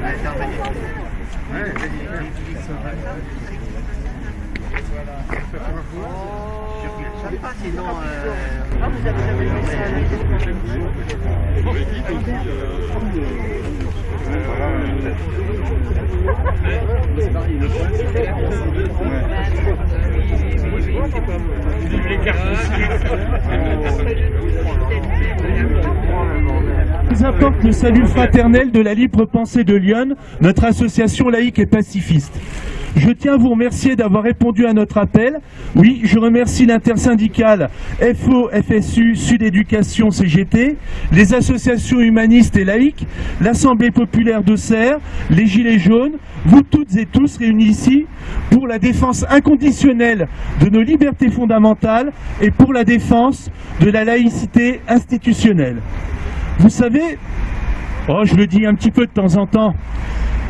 Thank you. Sinon. Ah, vous avez jamais fait ça à la nous apporte le salut fraternel de la libre pensée de Lyon, notre association laïque et pacifiste. Je tiens à vous remercier d'avoir répondu à notre appel. Oui, je remercie l'intersyndicale FO, FSU, Sud Éducation, CGT, les associations humanistes et laïques, l'Assemblée populaire d'Auxerre, les Gilets jaunes, vous toutes et tous réunis ici pour la défense inconditionnelle de nos libertés fondamentales et pour la défense de la laïcité institutionnelle. Vous savez, oh, je le dis un petit peu de temps en temps,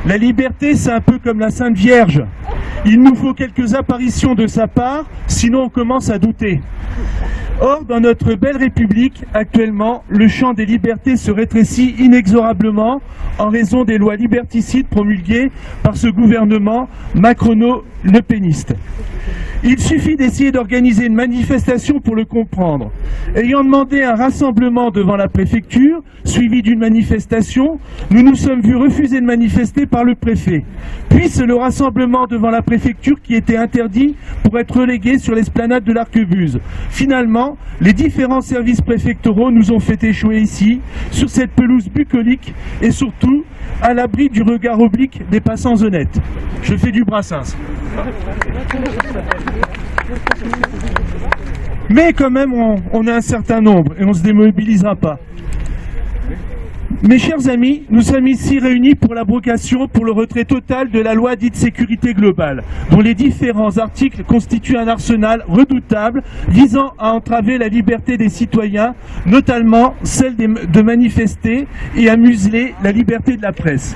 la liberté, c'est un peu comme la Sainte Vierge. Il nous faut quelques apparitions de sa part, sinon on commence à douter. Or, dans notre belle République, actuellement, le champ des libertés se rétrécit inexorablement en raison des lois liberticides promulguées par ce gouvernement macrono-le péniste. Il suffit d'essayer d'organiser une manifestation pour le comprendre. Ayant demandé un rassemblement devant la préfecture, suivi d'une manifestation, nous nous sommes vus refuser de manifester par le préfet. Puis c'est le rassemblement devant la préfecture qui était interdit pour être relégué sur l'esplanade de l'Arquebuse. Finalement, les différents services préfectoraux nous ont fait échouer ici, sur cette pelouse bucolique et surtout à l'abri du regard oblique des passants honnêtes. Je fais du brassens. Mais quand même, on, on a un certain nombre et on ne se démobilisera pas. Mes chers amis, nous sommes ici réunis pour l'abrogation, pour le retrait total de la loi dite sécurité globale, dont les différents articles constituent un arsenal redoutable visant à entraver la liberté des citoyens, notamment celle de manifester et à museler la liberté de la presse.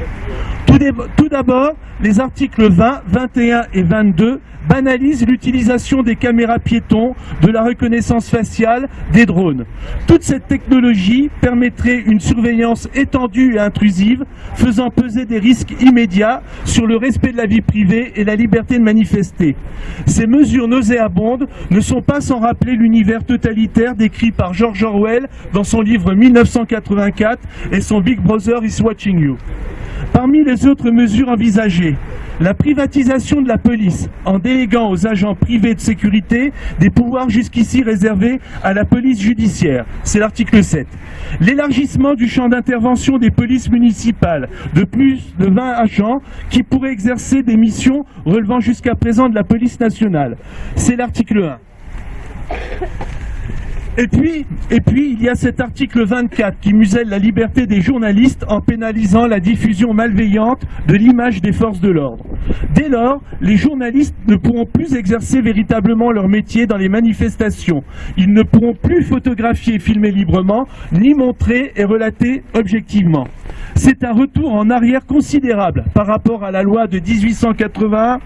Tout d'abord, les articles 20, 21 et 22 banalisent l'utilisation des caméras piétons, de la reconnaissance faciale, des drones. Toute cette technologie permettrait une surveillance étendue et intrusive, faisant peser des risques immédiats sur le respect de la vie privée et la liberté de manifester. Ces mesures nauséabondes ne sont pas sans rappeler l'univers totalitaire décrit par George Orwell dans son livre 1984 et son Big Brother is watching you. Parmi les autres mesures envisagées, la privatisation de la police en déléguant aux agents privés de sécurité des pouvoirs jusqu'ici réservés à la police judiciaire, c'est l'article 7. L'élargissement du champ d'intervention des polices municipales de plus de 20 agents qui pourraient exercer des missions relevant jusqu'à présent de la police nationale, c'est l'article 1. Et puis, et puis, il y a cet article 24 qui muselle la liberté des journalistes en pénalisant la diffusion malveillante de l'image des forces de l'ordre. Dès lors, les journalistes ne pourront plus exercer véritablement leur métier dans les manifestations. Ils ne pourront plus photographier et filmer librement, ni montrer et relater objectivement. C'est un retour en arrière considérable par rapport à la loi de 1881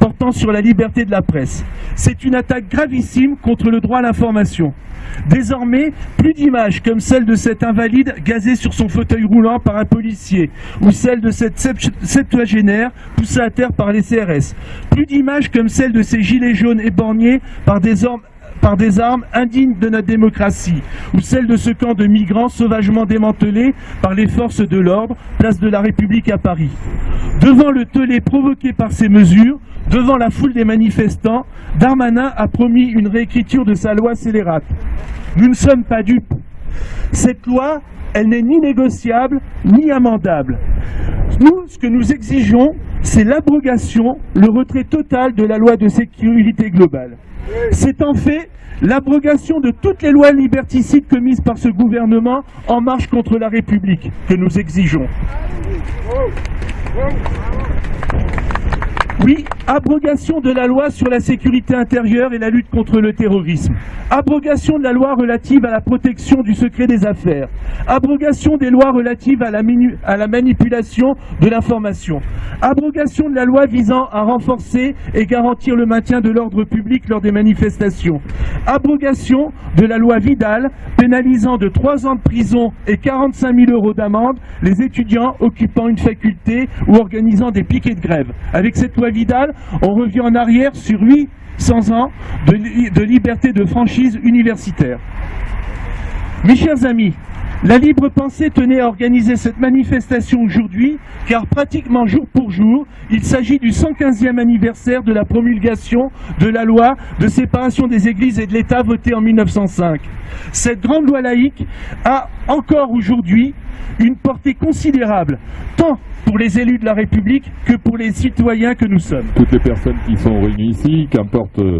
portant sur la liberté de la presse. C'est une attaque gravissime contre le droit à l'information. Désormais, plus d'images comme celle de cet invalide gazé sur son fauteuil roulant par un policier ou celle de cette septuagénaire poussée à terre par les CRS. Plus d'images comme celle de ces gilets jaunes éborgnés par des hommes par des armes indignes de notre démocratie, ou celle de ce camp de migrants sauvagement démantelé par les forces de l'ordre, place de la République à Paris. Devant le tollé provoqué par ces mesures, devant la foule des manifestants, Darmanin a promis une réécriture de sa loi scélérate. Nous ne sommes pas dupes. Cette loi, elle n'est ni négociable, ni amendable. Nous, ce que nous exigeons, c'est l'abrogation, le retrait total de la loi de sécurité globale. C'est en fait l'abrogation de toutes les lois liberticides commises par ce gouvernement en marche contre la République que nous exigeons. Oui, abrogation de la loi sur la sécurité intérieure et la lutte contre le terrorisme. Abrogation de la loi relative à la protection du secret des affaires. Abrogation des lois relatives à la, manipulation de l'information. Abrogation de la loi visant à renforcer et garantir le maintien de l'ordre public lors des manifestations. Abrogation de la loi Vidal pénalisant de 3 ans de prison et 45 000 euros d'amende les étudiants occupant une faculté ou organisant des piquets de grève. Avec cette loi Vidal, on revient en arrière sur 800 ans de, de liberté de franchise universitaire. Mes chers amis, la libre pensée tenait à organiser cette manifestation aujourd'hui, car pratiquement jour pour jour, il s'agit du 115e anniversaire de la promulgation de la loi de séparation des églises et de l'État votée en 1905. Cette grande loi laïque a encore aujourd'hui une portée considérable, tant pour les élus de la République que pour les citoyens que nous sommes. Toutes les personnes qui sont réunies ici, qu'importe euh,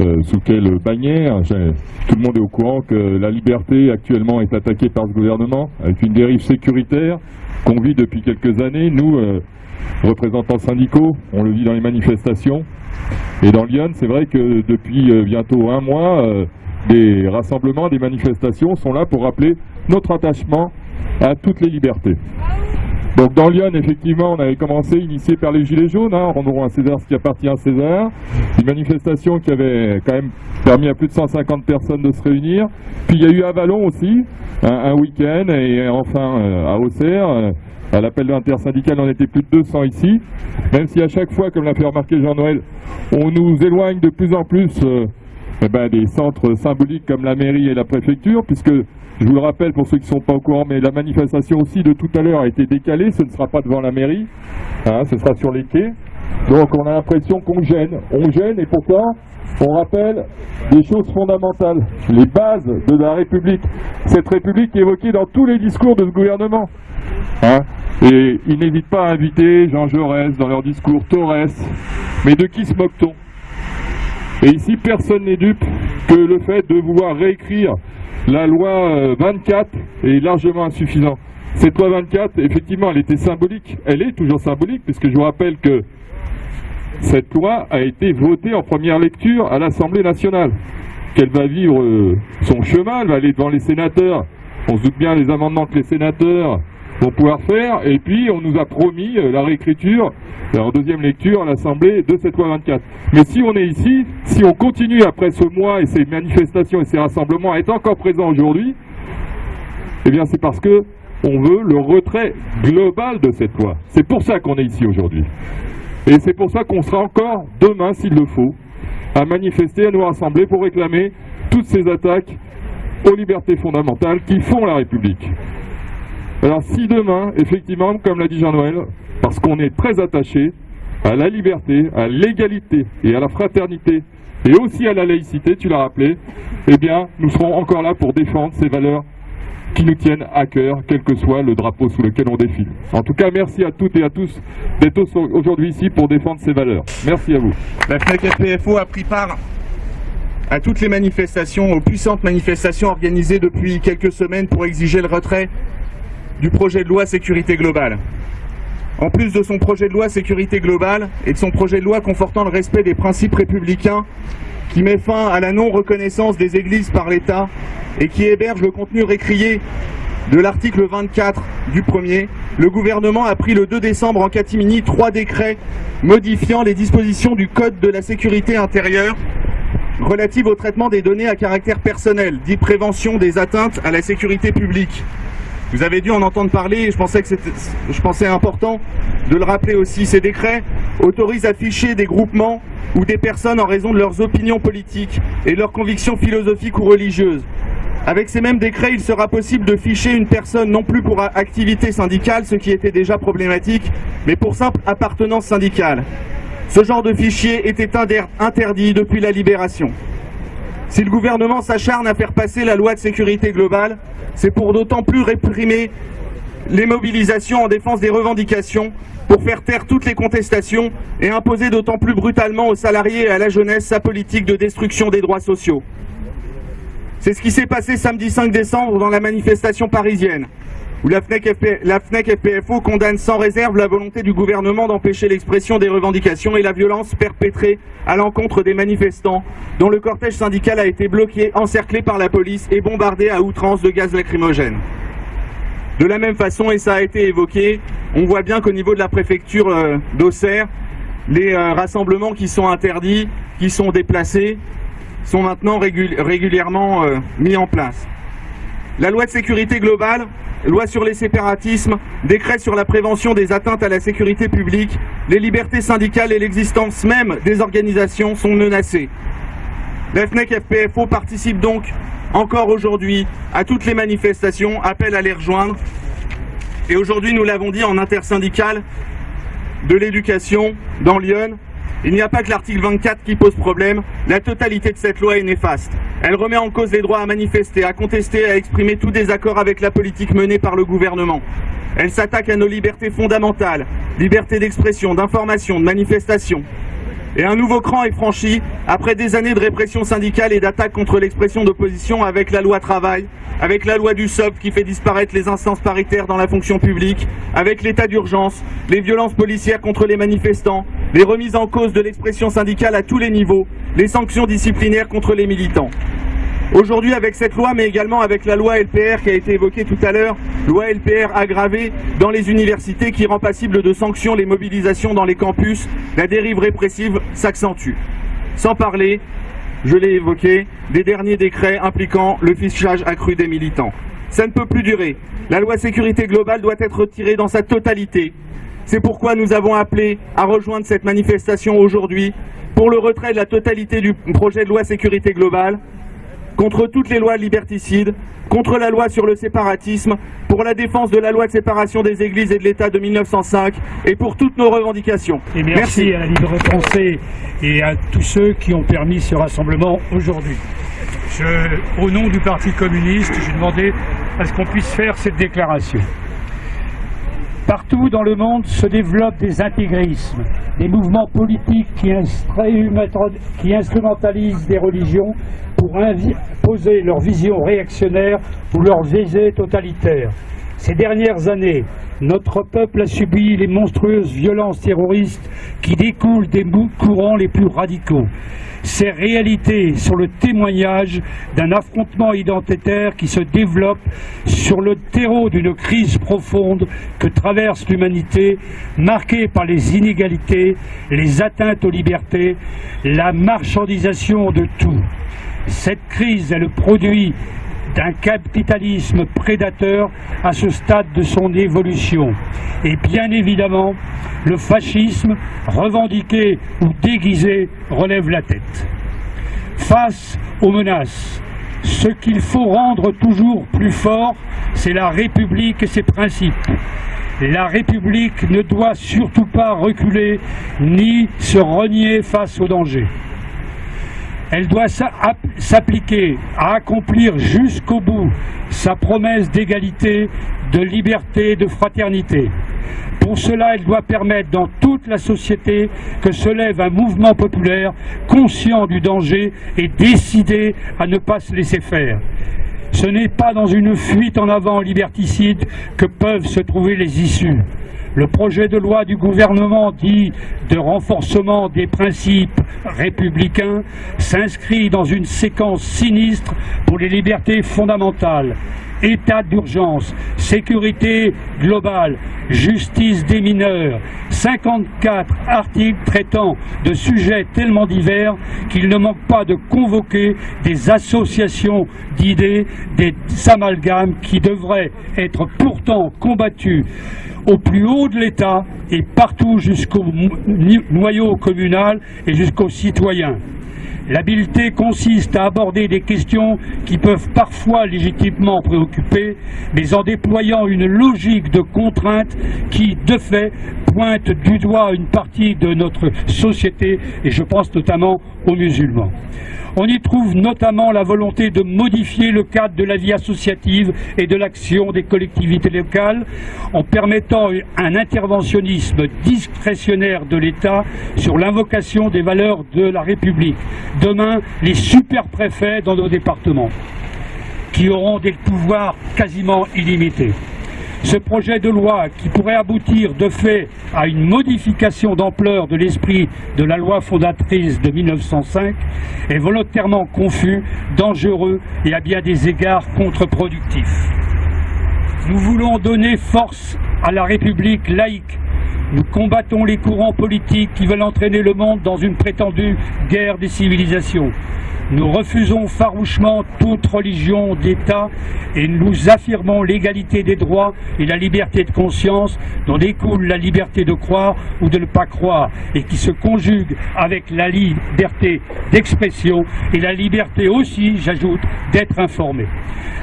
euh, sous quelle bannière, tout le monde est au courant que la liberté actuellement est attaquée par ce gouvernement avec une dérive sécuritaire qu'on vit depuis quelques années. Nous, euh, représentants syndicaux, on le vit dans les manifestations. Et dans Lyon, c'est vrai que depuis bientôt un mois, des rassemblements, des manifestations sont là pour rappeler notre attachement à toutes les libertés. Donc dans Lyon, effectivement, on avait commencé, initié par les Gilets jaunes, hein, rendrons à César ce qui appartient à César, une manifestation qui avait quand même permis à plus de 150 personnes de se réunir. Puis il y a eu à Vallon aussi, un, week-end, et enfin euh, à Auxerre, euh, à l'appel de l'intersyndicale, on était plus de 200 ici, même si à chaque fois, comme l'a fait remarquer Jean-Noël, on nous éloigne de plus en plus euh, eh ben, des centres symboliques comme la mairie et la préfecture, puisque je vous le rappelle pour ceux qui ne sont pas au courant, mais la manifestation aussi de tout à l'heure a été décalée, ce ne sera pas devant la mairie, hein, ce sera sur les quais. Donc on a l'impression qu'on gêne. On gêne et pourtant on rappelle des choses fondamentales, les bases de la République. Cette République est évoquée dans tous les discours de ce gouvernement. Hein. et ils n'hésitent pas à inviter Jean Jaurès dans leur discours, Torres. Mais de qui se moque-t-on? Et ici, personne n'est dupe que le fait de vouloir réécrire la loi 24 euh, est largement insuffisante. Cette loi 24, effectivement, elle était symbolique. Elle est toujours symbolique, puisque je vous rappelle que cette loi a été votée en première lecture à l'Assemblée nationale. Qu'elle va vivre euh, son chemin, elle va aller devant les sénateurs. On se doute bien les amendements que les sénateurs vont pouvoir faire. Et puis, on nous a promis euh, la réécriture en deuxième lecture à l'Assemblée de cette loi 24. Mais si on est ici, si on continue après ce mois et ces manifestations et ces rassemblements à être encore présents aujourd'hui, eh bien c'est parce que on veut le retrait global de cette loi. C'est pour ça qu'on est ici aujourd'hui. Et c'est pour ça qu'on sera encore demain, s'il le faut, à manifester, à nous rassembler pour réclamer toutes ces attaques aux libertés fondamentales qui font la République. Alors si demain, effectivement, comme l'a dit Jean-Noël, parce qu'on est très attaché à la liberté, à l'égalité et à la fraternité, et aussi à la laïcité, tu l'as rappelé, eh bien, nous serons encore là pour défendre ces valeurs qui nous tiennent à cœur, quel que soit le drapeau sous lequel on défile. En tout cas, merci à toutes et à tous d'être aujourd'hui ici pour défendre ces valeurs. Merci à vous. La FNEC a pris part à toutes les manifestations, aux puissantes manifestations organisées depuis quelques semaines pour exiger le retrait du projet de loi sécurité globale. En plus de son projet de loi sécurité globale et de son projet de loi confortant le respect des principes républicains qui met fin à la non-reconnaissance des églises par l'État et qui héberge le contenu récrié de l'article 24 du premier, le gouvernement a pris le 2 décembre en catimini trois décrets modifiant les dispositions du Code de la sécurité intérieure relatives au traitement des données à caractère personnel, dit prévention des atteintes à la sécurité publique. Vous avez dû en entendre parler et je pensais que c'était je pensais important de le rappeler aussi. Ces décrets autorisent à ficher des groupements ou des personnes en raison de leurs opinions politiques et leurs convictions philosophiques ou religieuses. Avec ces mêmes décrets, il sera possible de ficher une personne non plus pour activité syndicale, ce qui était déjà problématique, mais pour simple appartenance syndicale. Ce genre de fichier était interdit depuis la libération. Si le gouvernement s'acharne à faire passer la loi de sécurité globale, c'est pour d'autant plus réprimer les mobilisations en défense des revendications, pour faire taire toutes les contestations et imposer d'autant plus brutalement aux salariés et à la jeunesse sa politique de destruction des droits sociaux. C'est ce qui s'est passé samedi 5 décembre dans la manifestation parisienne. Où la FNEC, FP la FNEC FPFO condamne sans réserve la volonté du gouvernement d'empêcher l'expression des revendications et la violence perpétrée à l'encontre des manifestants, dont le cortège syndical a été bloqué, encerclé par la police et bombardé à outrance de gaz lacrymogène. De la même façon, et ça a été évoqué, on voit bien qu'au niveau de la préfecture euh, d'Auxerre, les euh, rassemblements qui sont interdits, qui sont déplacés, sont maintenant régul régulièrement euh, mis en place. La loi de sécurité globale, loi sur les séparatismes, décret sur la prévention des atteintes à la sécurité publique, les libertés syndicales et l'existence même des organisations sont menacées. La FNEC FPFO participe donc encore aujourd'hui à toutes les manifestations, appelle à les rejoindre. Et aujourd'hui, nous l'avons dit en intersyndical de l'éducation dans Lyon, il n'y a pas que l'article 24 qui pose problème, la totalité de cette loi est néfaste. Elle remet en cause les droits à manifester, à contester, à exprimer tout désaccord avec la politique menée par le gouvernement. Elle s'attaque à nos libertés fondamentales, liberté d'expression, d'information, de manifestation. Et un nouveau cran est franchi après des années de répression syndicale et d'attaque contre l'expression d'opposition avec la loi travail, avec la loi du SOP qui fait disparaître les instances paritaires dans la fonction publique, avec l'état d'urgence, les violences policières contre les manifestants, les remises en cause de l'expression syndicale à tous les niveaux, les sanctions disciplinaires contre les militants. Aujourd'hui, avec cette loi, mais également avec la loi LPR qui a été évoquée tout à l'heure, loi LPR aggravée dans les universités qui rend passible de sanctions les mobilisations dans les campus, la dérive répressive s'accentue. Sans parler, je l'ai évoqué, des derniers décrets impliquant le fichage accru des militants. Ça ne peut plus durer. La loi sécurité globale doit être retirée dans sa totalité. C'est pourquoi nous avons appelé à rejoindre cette manifestation aujourd'hui pour le retrait de la totalité du projet de loi sécurité globale contre toutes les lois liberticides, contre la loi sur le séparatisme, pour la défense de la loi de séparation des églises et de l'État de 1905 et pour toutes nos revendications. Et merci, à la Libre Français et à tous ceux qui ont permis ce rassemblement aujourd'hui. au nom du Parti communiste, j'ai demandé à ce qu'on puisse faire cette déclaration. Partout dans le monde se développent des intégrismes, des mouvements politiques qui, instrumentalisent des religions pour imposer leur vision réactionnaire ou leur visée totalitaire. Ces dernières années, notre peuple a subi les monstrueuses violences terroristes qui découlent des courants les plus radicaux. Ces réalités sont le témoignage d'un affrontement identitaire qui se développe sur le terreau d'une crise profonde que traverse l'humanité, marquée par les inégalités, les atteintes aux libertés, la marchandisation de tout. Cette crise est le produit d'un capitalisme prédateur à ce stade de son évolution. Et bien évidemment, le fascisme, revendiqué ou déguisé, relève la tête. Face aux menaces, ce qu'il faut rendre toujours plus fort, c'est la République et ses principes. La République ne doit surtout pas reculer ni se renier face aux dangers. Elle doit s'appliquer à accomplir jusqu'au bout sa promesse d'égalité, de liberté, de fraternité. Pour cela, elle doit permettre dans toute la société que se lève un mouvement populaire conscient du danger et décidé à ne pas se laisser faire. Ce n'est pas dans une fuite en avant liberticide que peuvent se trouver les issues. Le projet de loi du gouvernement dit de renforcement des principes républicains s'inscrit dans une séquence sinistre pour les libertés fondamentales. État d'urgence, sécurité globale, justice des mineurs, 54 articles traitant de sujets tellement divers qu'il ne manque pas de convoquer des associations d'idées, des amalgames qui devraient être pourtant combattus au plus haut de l'État et partout jusqu'au noyau communal et jusqu'aux citoyens. L'habileté consiste à aborder des questions qui peuvent parfois légitimement préoccuper, mais en déployant une logique de contrainte qui, de fait, pointe du doigt une partie de notre société, et je pense notamment aux musulmans. On y trouve notamment la volonté de modifier le cadre de la vie associative et de l'action des collectivités locales en permettant un interventionnisme discrétionnaire de l'État sur l'invocation des valeurs de la République. Demain, les super-préfets dans nos départements qui auront des pouvoirs quasiment illimités. Ce projet de loi qui pourrait aboutir de fait à une modification d'ampleur de l'esprit de la loi fondatrice de 1905 est volontairement confus, dangereux et à bien des égards contre-productif. Nous voulons donner force à la République laïque nous combattons les courants politiques qui veulent entraîner le monde dans une prétendue guerre des civilisations. Nous refusons farouchement toute religion d'État et nous affirmons l'égalité des droits et la liberté de conscience dont découle la liberté de croire ou de ne pas croire et qui se conjugue avec la liberté d'expression et la liberté aussi, j'ajoute, d'être informé.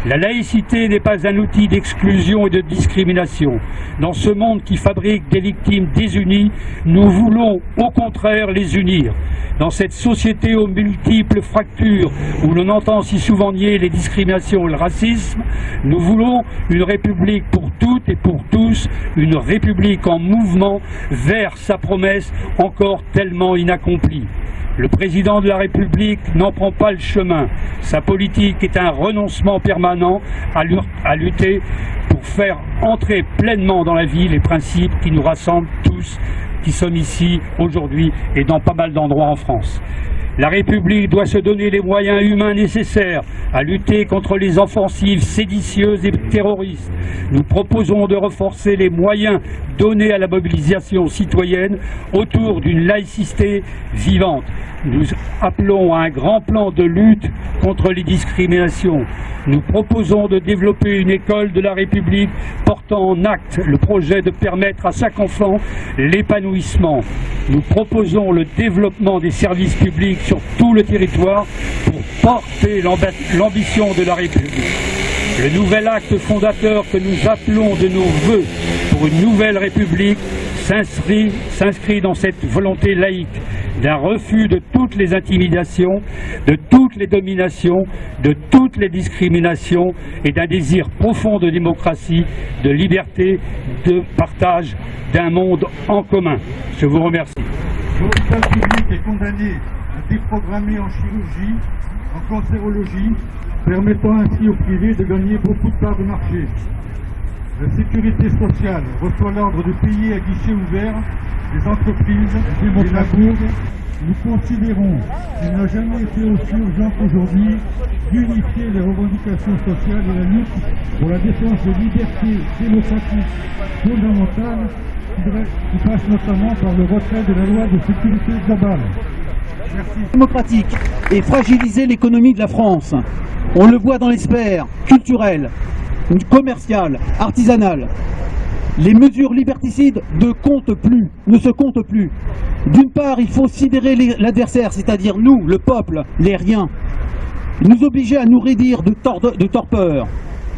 La laïcité n'est pas un outil d'exclusion et de discrimination. Dans ce monde qui fabrique des victimes désunies, nous voulons au contraire les unir. Dans cette société aux multiples fractures où l'on entend si souvent nier les discriminations et le racisme, nous voulons une république pour toutes et pour tous, une république en mouvement vers sa promesse encore tellement inaccomplie. Le président de la République n'en prend pas le chemin. Sa politique est un renoncement permanent à lutter pour faire entrer pleinement dans la vie les principes qui nous rassemblent tous, qui sommes ici aujourd'hui et dans pas mal d'endroits en France. La République doit se donner les moyens humains nécessaires à lutter contre les offensives séditieuses et terroristes. Nous proposons de renforcer les moyens donnés à la mobilisation citoyenne autour d'une laïcité vivante. Nous appelons à un grand plan de lutte contre les discriminations. Nous proposons de développer une école de la République portant en acte le projet de permettre à chaque enfant l'épanouissement. Nous proposons le développement des services publics sur tout le territoire pour porter l'ambition de la République. Le nouvel acte fondateur que nous appelons de nos voeux pour une nouvelle République s'inscrit dans cette volonté laïque d'un refus de toutes les intimidations, de toutes les dominations, de toutes les discriminations et d'un désir profond de démocratie, de liberté, de partage, d'un monde en commun. Je vous remercie. À déprogrammer en chirurgie, en cancérologie, permettant ainsi au privé de gagner beaucoup de parts de marché. La sécurité sociale reçoit l'ordre de payer à guichet ouvert les entreprises et la. Nous considérons qu'il n'a jamais été aussi urgent qu'aujourd'hui d'unifier les revendications sociales et la lutte pour la défense des libertés démocratiques fondamentales qui passe notamment par le retrait de la loi de sécurité globale. Démocratique et fragiliser l'économie de la France. On le voit dans les sphères culturelles, commerciales, artisanales. Les mesures liberticides ne comptent plus, ne se comptent plus. D'une part, il faut sidérer l'adversaire, c'est-à-dire nous, le peuple, les riens, nous obliger à nous rédire de, de torpeur.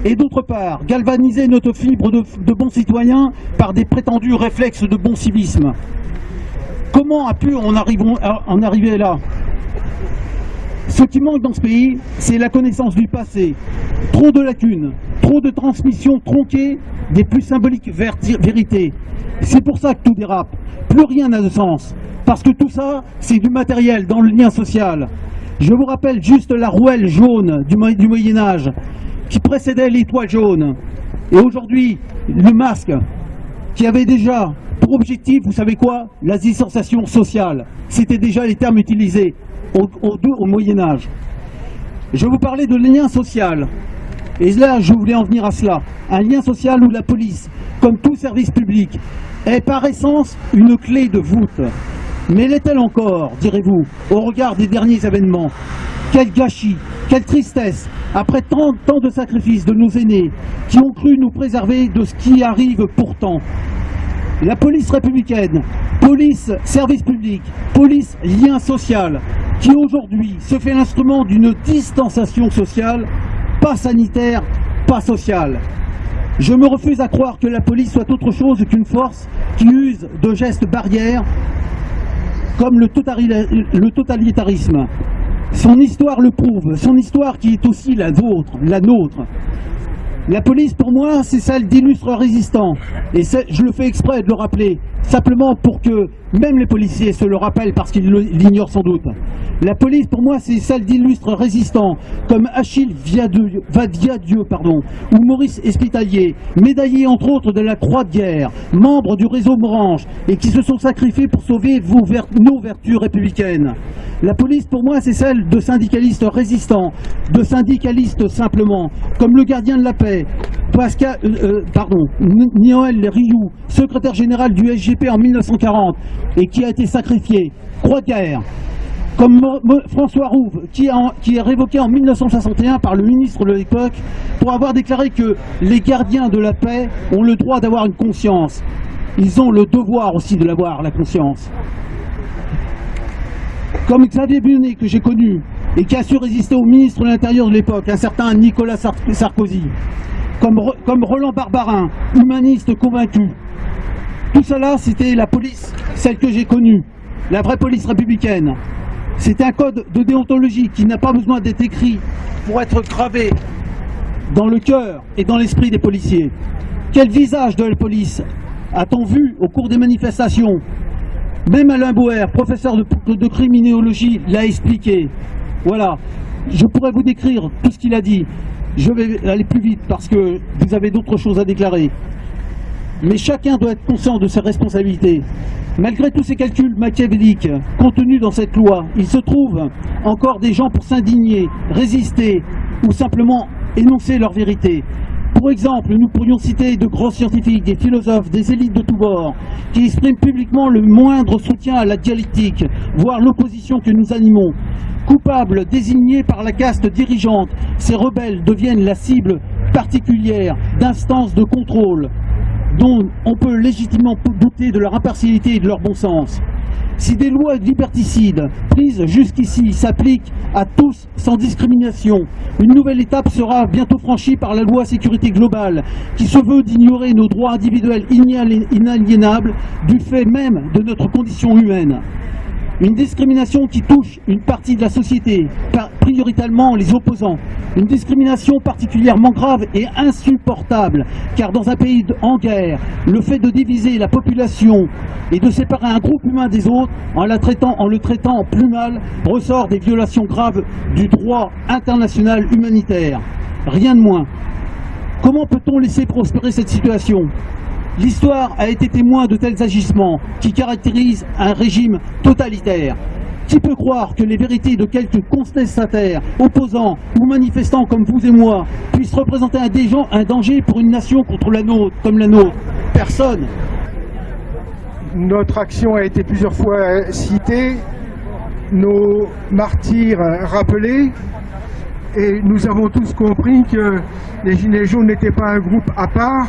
Et d'autre part, galvaniser notre fibre de, de bons citoyens par des prétendus réflexes de bon civisme. Comment a pu en, arriver là Ce qui manque dans ce pays, c'est la connaissance du passé. Trop de lacunes, trop de transmissions tronquées des plus symboliques vérités. C'est pour ça que tout dérape. Plus rien n'a de sens. Parce que tout ça, c'est du matériel dans le lien social. Je vous rappelle juste la rouelle jaune du, du Moyen-Âge qui précédait l'étoile jaune. Et aujourd'hui, le masque qui avait déjà pour objectif, vous savez quoi La distanciation sociale. C'était déjà les termes utilisés au, Moyen-Âge. Je vous parler de lien social. Et là, je voulais en venir à cela. Un lien social où la police, comme tout service public, est par essence une clé de voûte. Mais l'est-elle encore, direz-vous, au regard des derniers événements Quel gâchis, quelle tristesse, après tant, tant de sacrifices de nos aînés, qui ont cru nous préserver de ce qui arrive pourtant. La police républicaine, police service public, police lien social, qui aujourd'hui se fait l'instrument d'une distanciation sociale pas sanitaire, pas social. Je me refuse à croire que la police soit autre chose qu'une force qui use de gestes barrières comme le, totalitarisme. Son histoire le prouve, son histoire qui est aussi la vôtre, la nôtre. La police, pour moi, c'est celle d'illustres résistants. Et je le fais exprès de le rappeler, simplement pour que même les policiers se le rappellent parce qu'ils l'ignorent sans doute. La police, pour moi, c'est celle d'illustres résistants, comme Achille Vadiadieu, ou Maurice Espitalier, médaillé entre autres de la Croix de guerre, membre du réseau Morange, et qui se sont sacrifiés pour sauver nos vertus républicaines. La police, pour moi, c'est celle de syndicalistes résistants, de syndicalistes simplement, comme le gardien de la paix, Pascal, euh, euh, pardon, Noël Rioux, secrétaire général du SGP en 1940 et qui a été sacrifié, croix de guerre, comme François Rouve, qui, qui est révoqué en 1961 par le ministre de l'époque pour avoir déclaré que les gardiens de la paix ont le droit d'avoir une conscience. Ils ont le devoir aussi de l'avoir, la conscience. Comme Xavier Bunet, que j'ai connu, et qui a su résister au ministre de l'Intérieur de l'époque, un certain Nicolas Sarkozy, comme, Roland Barbarin, humaniste convaincu. Tout cela, c'était la police, celle que j'ai connue, la vraie police républicaine. C'est un code de déontologie qui n'a pas besoin d'être écrit pour être gravé dans le cœur et dans l'esprit des policiers. Quel visage de la police a-t-on vu au cours des manifestations? Même Alain Bauer, professeur de criminologie, l'a expliqué. Voilà, je pourrais vous décrire tout ce qu'il a dit. Je vais aller plus vite parce que vous avez d'autres choses à déclarer. Mais chacun doit être conscient de ses responsabilités. Malgré tous ces calculs machiavéliques contenus dans cette loi, il se trouve encore des gens pour s'indigner, résister ou simplement énoncer leur vérité. Pour exemple, nous pourrions citer de grands scientifiques, des philosophes, des élites de tous bords, qui expriment publiquement le moindre soutien à la dialectique, voire l'opposition que nous animons. Coupables, désignés par la caste dirigeante, ces rebelles deviennent la cible particulière d'instances de contrôle dont on peut légitimement douter de leur impartialité et de leur bon sens. Si des lois liberticides prises jusqu'ici s'appliquent à tous sans discrimination, une nouvelle étape sera bientôt franchie par la loi sécurité globale qui se veut d'ignorer nos droits individuels inaliénables du fait même de notre condition humaine. Une discrimination qui touche une partie de la société, prioritairement les opposants. Une discrimination particulièrement grave et insupportable, car dans un pays en guerre, le fait de diviser la population et de séparer un groupe humain des autres en, la traitant, en le traitant plus mal ressort des violations graves du droit international humanitaire. Rien de moins. Comment peut-on laisser prospérer cette situation? L'histoire a été témoin de tels agissements qui caractérisent un régime totalitaire. Qui peut croire que les vérités de quelques contestataires, opposants ou manifestants comme vous et moi puissent représenter un, un danger pour une nation contre la nôtre, comme la nôtre? Personne. Notre action a été plusieurs fois citée, nos martyrs rappelés, et nous avons tous compris que les Gilets jaunes n'étaient pas un groupe à part,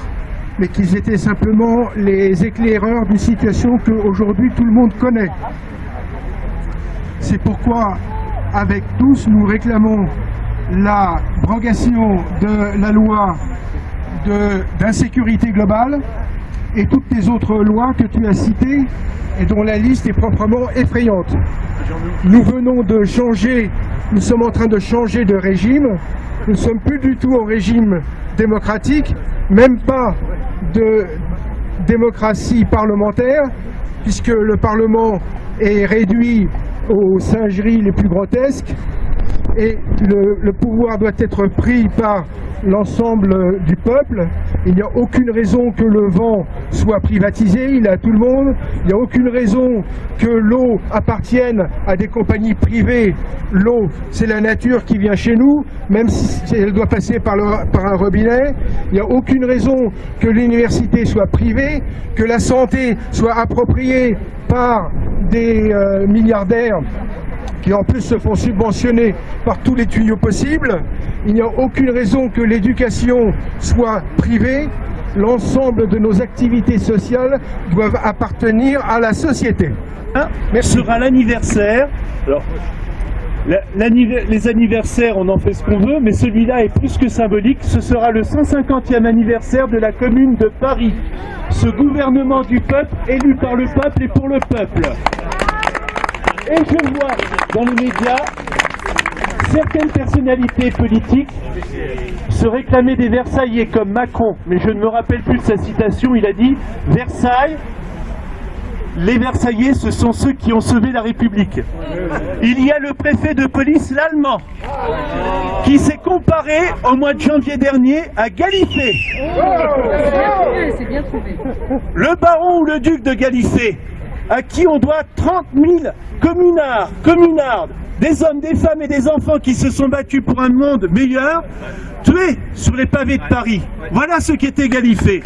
mais qu'ils étaient simplement les éclaireurs d'une situation qu'aujourd'hui tout le monde connaît. C'est pourquoi, avec tous, nous réclamons la brogation de la loi d'insécurité globale et toutes les autres lois que tu as citées et dont la liste est proprement effrayante. Nous venons de changer, nous sommes en train de changer de régime, nous ne sommes plus du tout au régime démocratique, même pas de démocratie parlementaire, puisque le Parlement est réduit aux singeries les plus grotesques, et le, pouvoir doit être pris par l'ensemble du peuple. Il n'y a aucune raison que le vent soit privatisé, il est à tout le monde. Il n'y a aucune raison que l'eau appartienne à des compagnies privées. L'eau, c'est la nature qui vient chez nous, même si elle doit passer par, un robinet. Il n'y a aucune raison que l'université soit privée, que la santé soit appropriée par des euh, milliardaires qui en plus se font subventionner par tous les tuyaux possibles. Il n'y a aucune raison que l'éducation soit privée. L'ensemble de nos activités sociales doivent appartenir à la société. Merci. sera l'anniversaire. les anniversaires, on en fait ce qu'on veut, mais celui-là est plus que symbolique. Ce sera le 150e anniversaire de la Commune de Paris. Ce gouvernement du peuple, élu par le peuple et pour le peuple. Et je vois dans les médias certaines personnalités politiques se réclamaient des Versaillais comme Macron, mais je ne me rappelle plus de sa citation, il a dit « Versailles, les Versaillais, ce sont ceux qui ont sauvé la République. » Il y a le préfet de police, l'Allemand, qui s'est comparé au mois de janvier dernier à Galifet. Le baron ou le duc de Galifet, à qui on doit 30 000 communards, communardes, des hommes, des femmes et des enfants qui se sont battus pour un monde meilleur, tués sur les pavés de Paris. Voilà ce qu'était Galifet.